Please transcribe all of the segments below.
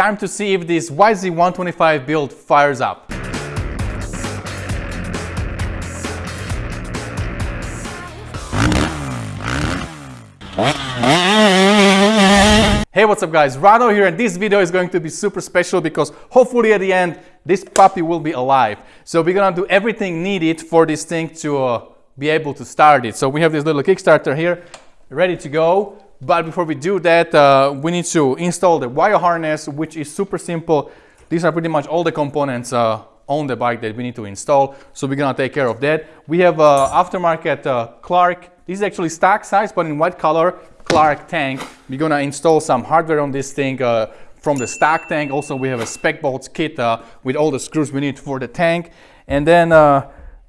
Time to see if this YZ125 build fires up. Hey, what's up guys? Rado here and this video is going to be super special because hopefully at the end this puppy will be alive. So we're gonna do everything needed for this thing to uh, be able to start it. So we have this little Kickstarter here ready to go. But before we do that, uh, we need to install the wire harness, which is super simple. These are pretty much all the components uh, on the bike that we need to install. So we're gonna take care of that. We have uh, aftermarket uh, Clarke. This is actually stock size, but in white color, Clarke tank. We're gonna install some hardware on this thing uh, from the stock tank. Also, we have a spec bolts kit uh, with all the screws we need for the tank. And then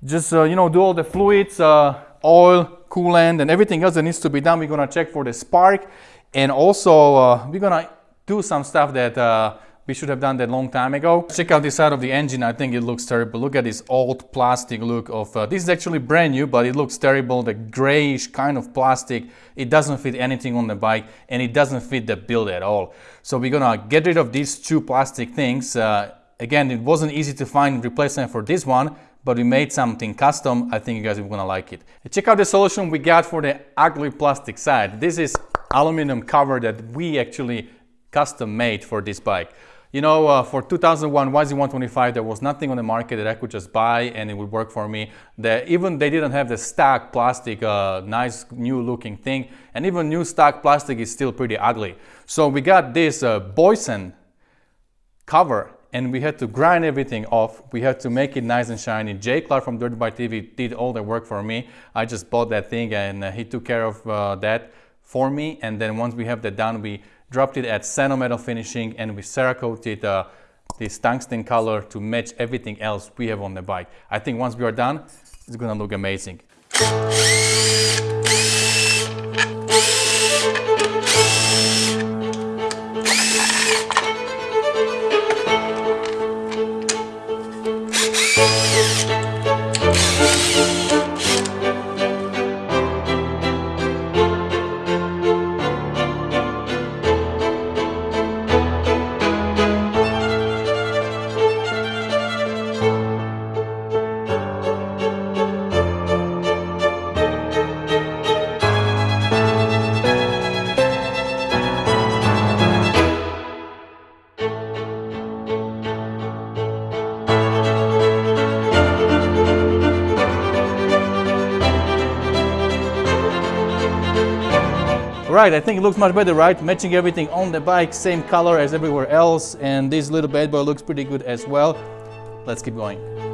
just, you know, do all the fluids, oil, coolant and everything else that needs to be done. We're gonna check for the spark and also uh, we're gonna do some stuff that uh, we should have done that long time ago. Check out this side of the engine. I think it looks terrible. Look at this old plastic look of, uh, this is actually brand new, but it looks terrible. The grayish kind of plastic. It doesn't fit anything on the bike and it doesn't fit the build at all. So we're gonna get rid of these two plastic things. Uh, again, it wasn't easy to find replacement for this one, but we made something custom. I think you guys are gonna like it. Check out the solution we got for the ugly plastic side. This is aluminum cover that we actually custom made for this bike. You know, uh, for 2001 YZ125, there was nothing on the market that I could just buy and it would work for me. The, even they didn't have the stock plastic, uh, nice new looking thing. And even new stock plastic is still pretty ugly. So we got this uh, Boyesen cover and we had to grind everything off. We had to make it nice and shiny. Jay Clark from Dirt Bike TV did all the work for me. I just bought that thing and uh, he took care of uh, that for me. And then once we have that done, we dropped it at Sano Metal Finishing and we Cerakoted uh, this tungsten color to match everything else we have on the bike. I think once we are done, it's gonna look amazing. Right, I think it looks much better, right? Matching everything on the bike, same color as everywhere else. And this little bad boy looks pretty good as well. Let's keep going.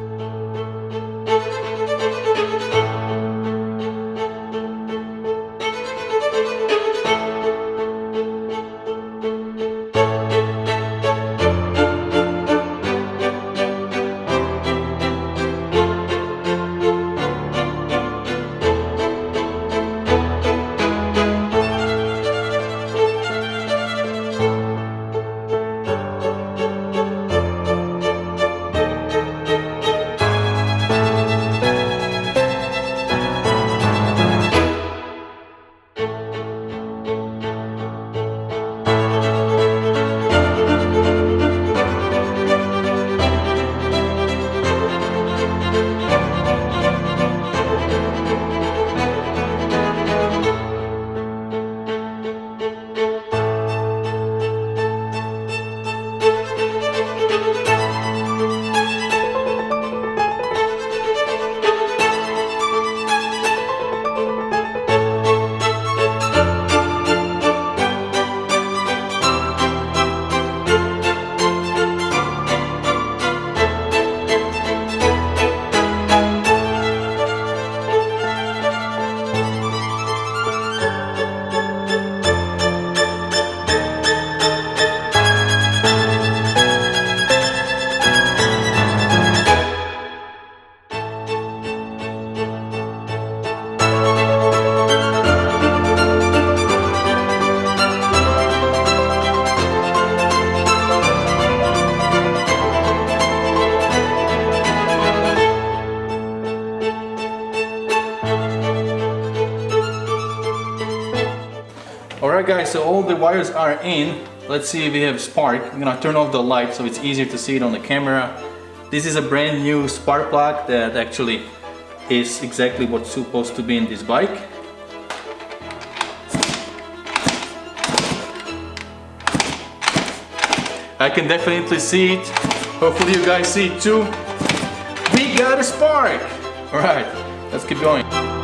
Guys, so all the wires are in let's see if we have spark. I'm gonna turn off the light so it's easier to see it on the camera. This is a brand new spark plug that actually is exactly what's supposed to be in this bike. I can definitely see it. Hopefully you guys see it too. We got a spark! Alright, let's keep going.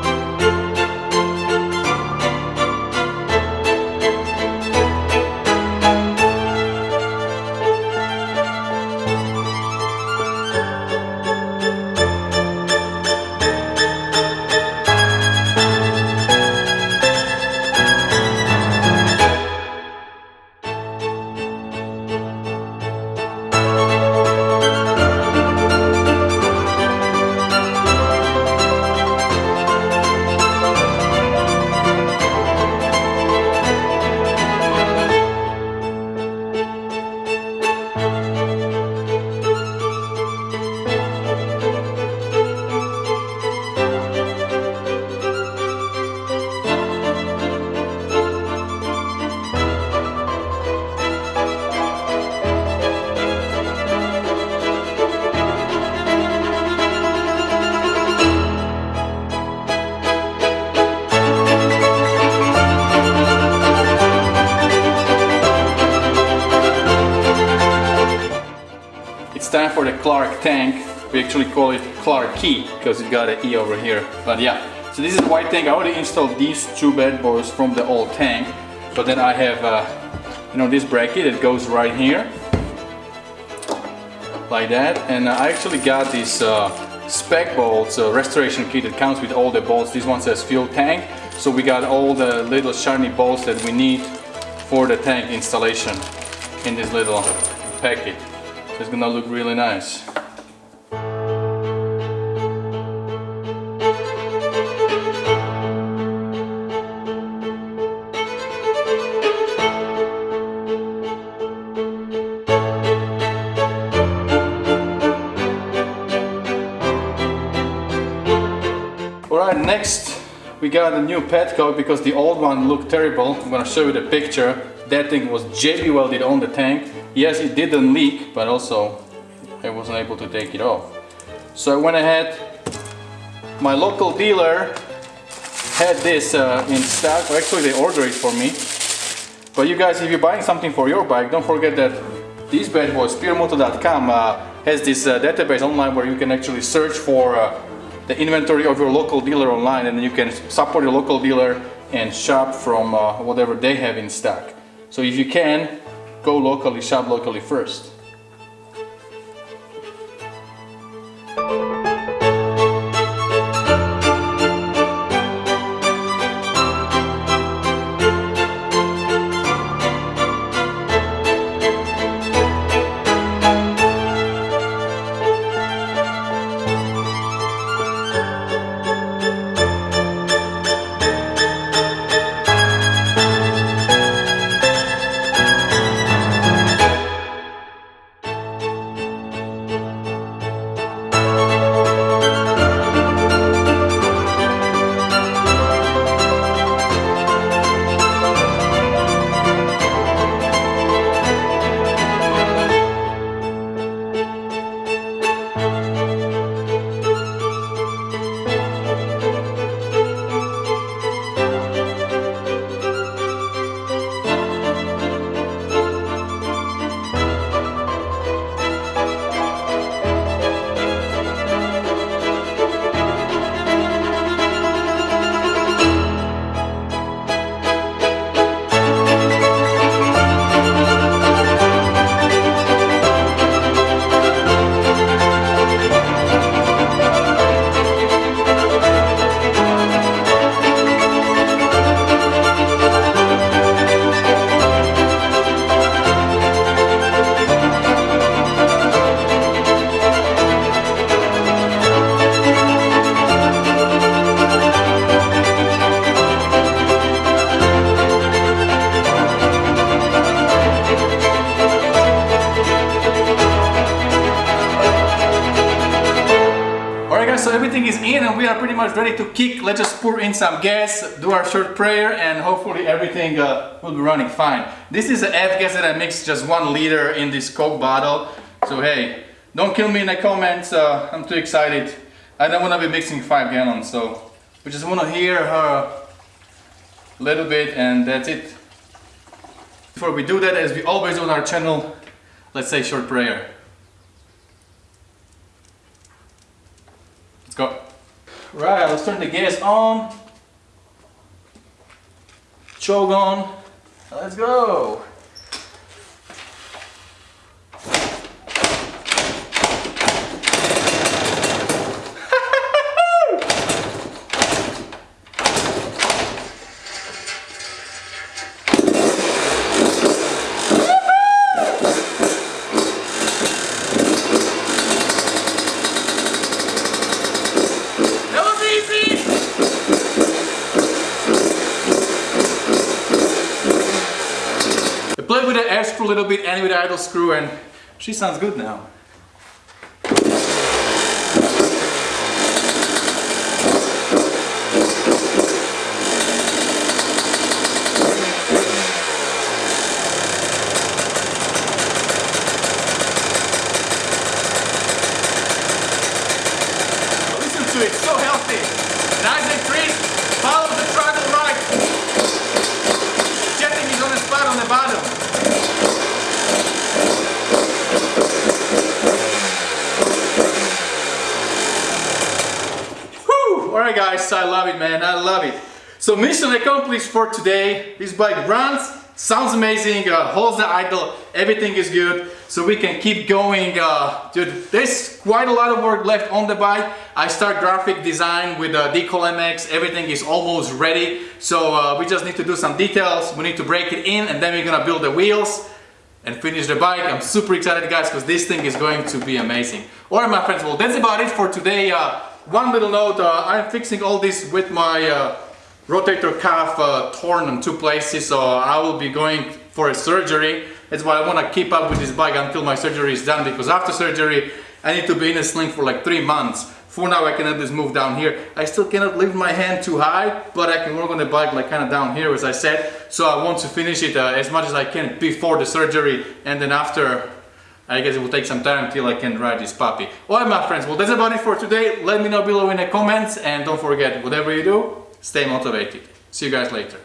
For the Clarke tank. We actually call it Clark key because it got an E over here. But yeah, so this is the white tank. I already installed these two bad boys from the old tank. But then I have, uh, you know, this bracket that goes right here. Like that. And I actually got this uh, spec bolts uh, restoration kit that comes with all the bolts. This one says fuel tank. So we got all the little shiny bolts that we need for the tank installation in this little packet. It's gonna look really nice. Alright, next we got a new petcock because the old one looked terrible. I'm gonna show you the picture. That thing was JB welded on the tank Yes, it didn't leak, but also I wasn't able to take it off. So I went ahead, my local dealer had this uh, in stock, actually they ordered it for me. But you guys, if you're buying something for your bike, don't forget that this bad boy, spearmoto.com, uh, has this uh, database online where you can actually search for uh, the inventory of your local dealer online and you can support your local dealer and shop from uh, whatever they have in stock. So if you can, go locally, shop locally first. Much ready to kick. Let's just pour in some gas, do our short prayer and hopefully everything uh, will be running fine. This is the F-gas that I mixed just one liter in this Coke bottle. So hey, don't kill me in the comments, uh, I'm too excited. I don't want to be mixing five gallons, so we just want to hear her a little bit and that's it. Before we do that, as we always do on our channel, let's say short prayer. Let's go. Right, let's turn the gas on. Choke on. Let's go. Screw a little bit the idle screw and she sounds good now. Listen to it, so healthy. Nice and crisp. Follow the throttle right. Jetting is on the spot on the bottom. Whew! Guys, I love it man, I love it. So mission accomplished for today. This bike runs, sounds amazing, uh, holds the idle, everything is good. So we can keep going. Uh, dude, there's quite a lot of work left on the bike. I start graphic design with uh, Decol MX, everything is almost ready. So uh, we just need to do some details, we need to break it in and then we're gonna build the wheels and finish the bike. I'm super excited guys because this thing is going to be amazing. Alright my friends, well that's about it for today. Uh, one little note, uh, I'm fixing all this with my uh, rotator cuff uh, torn in two places so I will be going for a surgery. That's why I want to keep up with this bike until my surgery is done because after surgery I need to be in a sling for like three months. For now I can at least move down here. I still cannot lift my hand too high, but I can work on the bike like kind of down here as I said. So I want to finish it uh, as much as I can before the surgery and then after I guess it will take some time until I can ride this puppy. Alright my friends, well that's about it for today. Let me know below in the comments and don't forget, whatever you do, stay motivated. See you guys later.